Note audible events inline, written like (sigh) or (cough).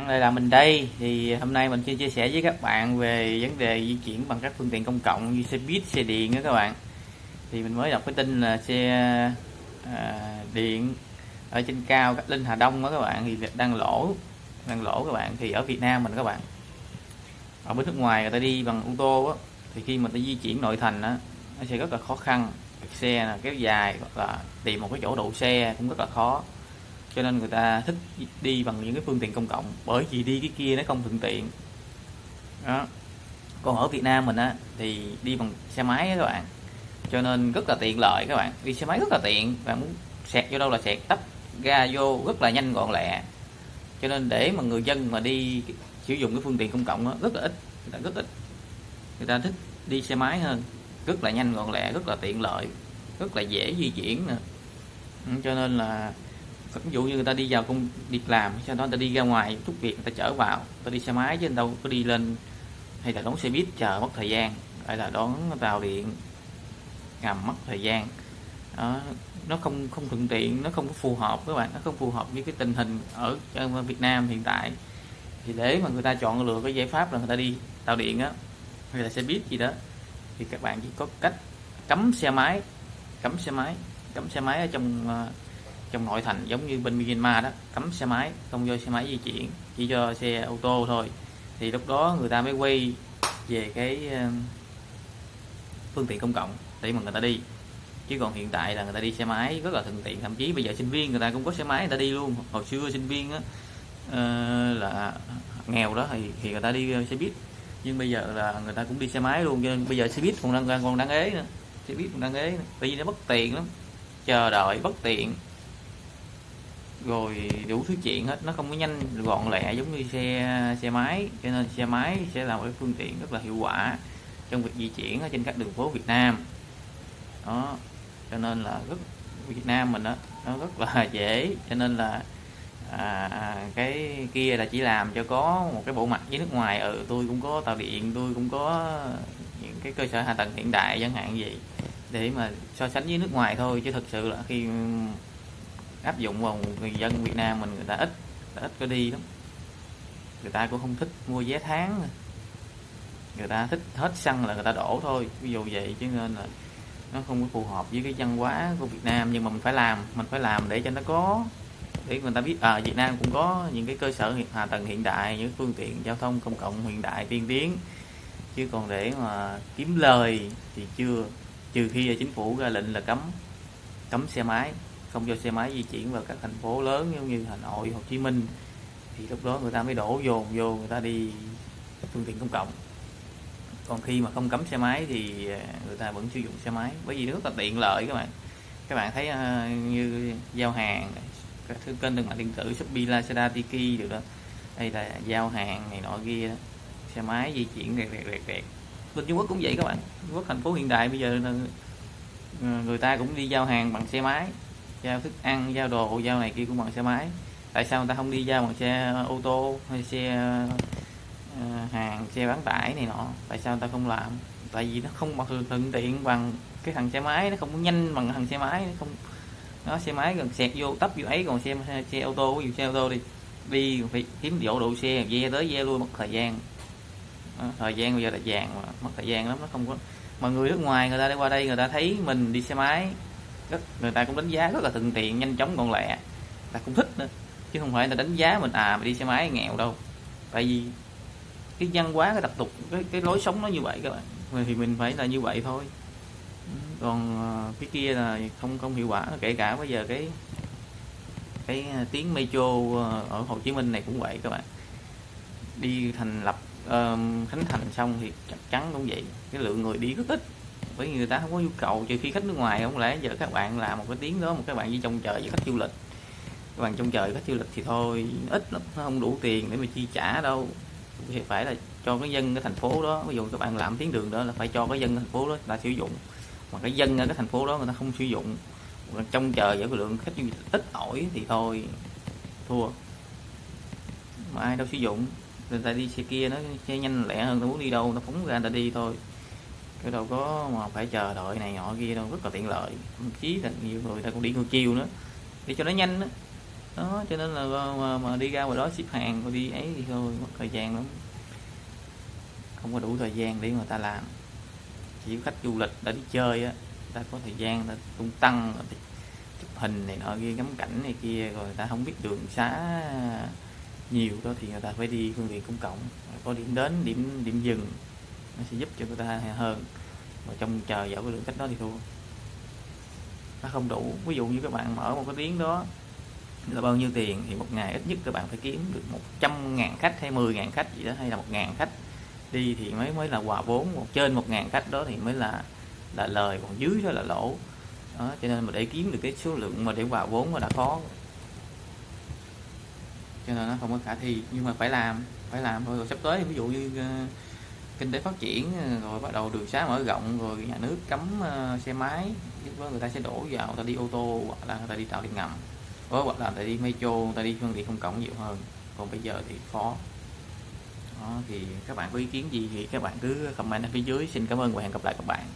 bạn lại là mình đây. Thì hôm nay mình sẽ chia sẻ với các bạn về vấn đề di chuyển bằng các phương tiện công cộng như xe buýt xe điện đó các bạn. Thì mình mới đọc cái tin là xe à, điện ở trên cao cách linh hà đông đó các bạn thì đang lỗ đang lỗ các bạn. Thì ở việt nam mình các bạn ở bên nước ngoài người ta đi bằng ô tô á thì khi mà ta di chuyển nội thành á nó sẽ rất là khó khăn. Xe là kéo dài hoặc là tìm một cái chỗ đậu xe cũng rất là khó cho nên người ta thích đi bằng những cái phương tiện công cộng bởi vì đi cái kia nó không thuận tiện. Đó. Còn ở Việt Nam mình á thì đi bằng xe máy các bạn. Cho nên rất là tiện lợi các bạn. Đi xe máy rất là tiện bạn muốn sẹt vô đâu là sẹt tấp ga vô rất là nhanh gọn lẹ. Cho nên để mà người dân mà đi sử dụng cái phương tiện công cộng đó, rất là ít người ta rất ít. Người ta thích đi xe máy hơn rất là nhanh gọn lẹ rất là tiện lợi rất là dễ di chuyển nữa. Ừ, cho nên là ví dụ như người ta đi vào công việc làm sau đó người ta đi ra ngoài chút việc người ta chở vào. Người ta đi xe máy chứ đâu có đi lên hay là đón xe buýt chờ mất thời gian hay là đón tàu điện ngầm mất thời gian. Đó, nó không không thuận tiện nó không có phù hợp các bạn nó không phù hợp với cái tình hình ở Việt Nam hiện tại. Thì để mà người ta chọn lựa cái giải pháp là người ta đi tàu điện á hay là xe buýt gì đó thì các bạn chỉ có cách cấm xe máy cấm xe máy cấm xe máy ở trong uh, trong nội thành giống như bên Myanmar đó cấm xe máy không cho xe máy di chuyển chỉ cho xe ô tô thôi. Thì lúc đó người ta mới quay về cái um, phương tiện công cộng để mà người ta đi. Chứ còn hiện tại là người ta đi xe máy rất là thuận tiện thậm chí bây giờ sinh viên người ta cũng có xe máy người ta đi luôn. Hồi xưa sinh viên á uh, là nghèo đó thì, thì người ta đi ờ, xe buýt. Nhưng bây giờ là người ta cũng đi xe máy luôn cho nên bây giờ xe buýt còn đang còn đang ế nữa xe buýt còn đang ế nữa. vì nó bất tiện lắm chờ đợi bất tiện rồi đủ thứ chuyện hết nó không có nhanh gọn lẹ giống như xe xe máy. Cho nên xe máy sẽ là một cái phương tiện rất là hiệu quả trong việc di chuyển ở trên các đường phố Việt Nam. Đó cho nên là rất Việt Nam mình đó nó rất là (laughs) dễ. Cho nên là à, à, cái kia là chỉ làm cho có một cái bộ mặt với nước ngoài. Ở ừ, tôi cũng có tàu điện tôi cũng có những cái cơ sở hạ tầng hiện đại chẳng hạn gì để mà so sánh với nước ngoài thôi. Chứ thực sự là khi áp dụng vào người dân Việt Nam mình, người ta ít, người ta ít có đi lắm. Người ta cũng không thích mua vé tháng. Người ta thích hết xăng là người ta đổ thôi. Ví dụ vậy chứ nên là nó không có phù hợp với cái văn hóa của Việt Nam. Nhưng mà mình phải làm, mình phải làm để cho nó có, để người ta biết à Việt Nam cũng có những cái cơ sở hạ tầng hiện đại, những phương tiện giao thông công cộng hiện đại tiên tiến. Chứ còn để mà kiếm lời thì chưa. Trừ khi là chính phủ ra lệnh là cấm cấm xe máy không cho xe máy di chuyển vào các thành phố lớn giống như Hà Nội, Hồ Chí Minh, thì lúc đó người ta mới đổ dồn vô, người ta đi phương tiện công cộng. Còn khi mà không cấm xe máy thì à, người ta vẫn sử dụng xe máy, bởi vì nó rất là tiện lợi các bạn. Các bạn thấy à, như giao hàng, các thứ kênh thương mại điện tử, Shopee, Lazada, Tiki được đó. Đây là giao hàng này nọ kia xe máy di chuyển rẹt rẹt rẹt rẹt. Bên Trung Quốc cũng vậy các bạn. Trung Quốc, thành phố hiện đại bây giờ là à, người ta cũng đi giao hàng bằng xe máy giao thức ăn giao đồ giao này kia cũng bằng xe máy. Tại sao người ta không đi giao bằng xe ô tô hay xe uh, hàng xe bán tải này nọ? Tại sao người ta không làm? Tại vì nó không bằng thuận tiện bằng cái thằng xe máy nó không nhanh bằng thằng xe máy nó không nó xe máy gần xẹt vô tấp vô ấy còn xe xe ô tô có xe ô tô đi đi phải kiếm chỗ độ xe ve tới ve lui mất thời gian. Đó, thời gian bây giờ là vàng mà mất thời gian lắm nó không có mà người nước ngoài người ta đi qua đây người ta thấy mình đi xe máy rất người ta cũng đánh giá rất là thuận tiện nhanh chóng gọn lẹ. Ta cũng thích nữa. Chứ không phải là đánh giá mình à mà đi xe máy nghèo đâu. Tại vì cái văn hóa cái tập tục cái cái lối sống nó như vậy các bạn. Thì mình phải là như vậy thôi. Còn à, cái kia là không không hiệu quả kể cả bây giờ cái cái tiếng metro à, ở Hồ Chí Minh này cũng vậy các bạn. Đi thành lập uh, khánh thành xong thì chắc chắn cũng vậy. Cái lượng người đi rất ít bởi vì người ta không có nhu cầu, trừ khi khách nước ngoài không lẽ giờ các bạn làm một cái tiếng đó, một các bạn đi trông chờ với khách du lịch. Các bạn trông chờ khách du lịch thì thôi, ít lắm, nó không đủ tiền để mà chi trả đâu. Thì phải là cho cái dân cái thành phố đó, ví dụ các bạn làm tiếng đường đó là phải cho cái dân thành phố đó ta sử dụng. Mà cái dân ở cái thành phố đó người ta không sử dụng trông chờ với cái lượng khách du lịch ít ỏi thì thôi, thua. Mà ai đâu sử dụng, người ta đi xe kia nó xe nhanh lẹ hơn, nó muốn đi đâu, nó phóng ra người ta đi thôi cái đâu có mà phải chờ đợi này nọ kia đâu rất là tiện lợi. Thậm chí là nhiều người ta cũng đi ngược chiều nữa để cho nó nhanh đó. đó cho nên là ờ, mà, mà đi ra ngoài đó ship hàng rồi đi ấy thì thôi mất thời gian lắm. Không có đủ thời gian để người ta làm. Chỉ có khách du lịch đã đi chơi á ta có thời gian ta tung tăng chụp hình này nọ kia ngắm cảnh này kia rồi người ta không biết đường xá nhiều đó thì người ta phải đi phương tiện công cộng. Có điểm đến điểm điểm dừng nó sẽ giúp cho người ta hơn. Và trong chờ dạo cái lượng khách đó thì thua. Nó không đủ. Ví dụ như các bạn mở một cái tiếng đó, là bao nhiêu tiền thì một ngày ít nhất các bạn phải kiếm được 100 ngàn khách hay 10 ngàn khách gì đó, hay là một ngàn khách đi thì mới mới là hòa vốn. Một trên một ngàn khách đó thì mới là là lời, còn dưới đó là lỗ. Đó, cho nên mà để kiếm được cái số lượng mà để hòa vốn mà đã khó cho nên nó không có khả thi. Nhưng mà phải làm phải làm thôi. Rồi sắp tới, ví dụ như ờ, kinh tế phát triển ờ, rồi bắt đầu đường xá mở rộng rồi nhà nước cấm uh, xe máy người ta sẽ đổ vào người ta đi ô tô hoặc là người ta đi tàu điện ngầm ờ, hoặc là người ta đi metro người ta đi phương tiện công cộng nhiều hơn. Còn bây giờ thì khó. Đó, thì các bạn có ý kiến gì thì các bạn cứ comment ở phía dưới. Xin cảm ơn và hẹn gặp lại các bạn.